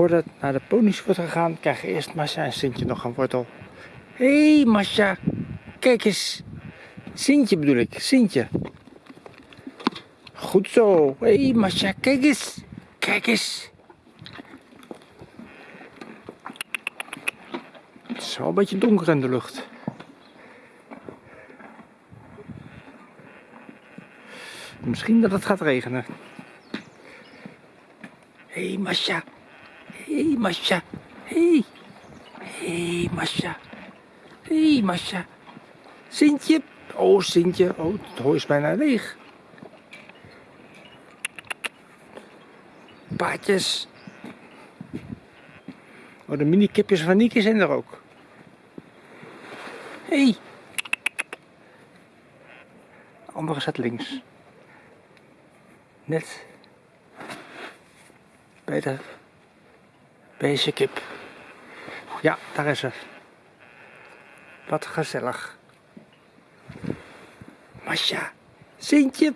voordat naar de ponies wordt gegaan, krijgen eerst Masha en Sintje nog een wortel. Hé hey, Masha, kijk eens. Sintje bedoel ik, Sintje. Goed zo. Hé hey, Masha, kijk eens. Kijk eens. Het is wel een beetje donker in de lucht. Misschien dat het gaat regenen. Hé hey, Masha. Hé hey, Masha. Hé. Hé Masha. Hé Masha. Sintje. Oh Sintje. Oh, het hooi is bijna leeg. Paardjes. Oh, de mini kipjes van Nieke zijn er ook. Hé. Hey. De andere staat links. Net bij de beestje kip. Ja, daar is ze. Wat gezellig. Masja, Sintje,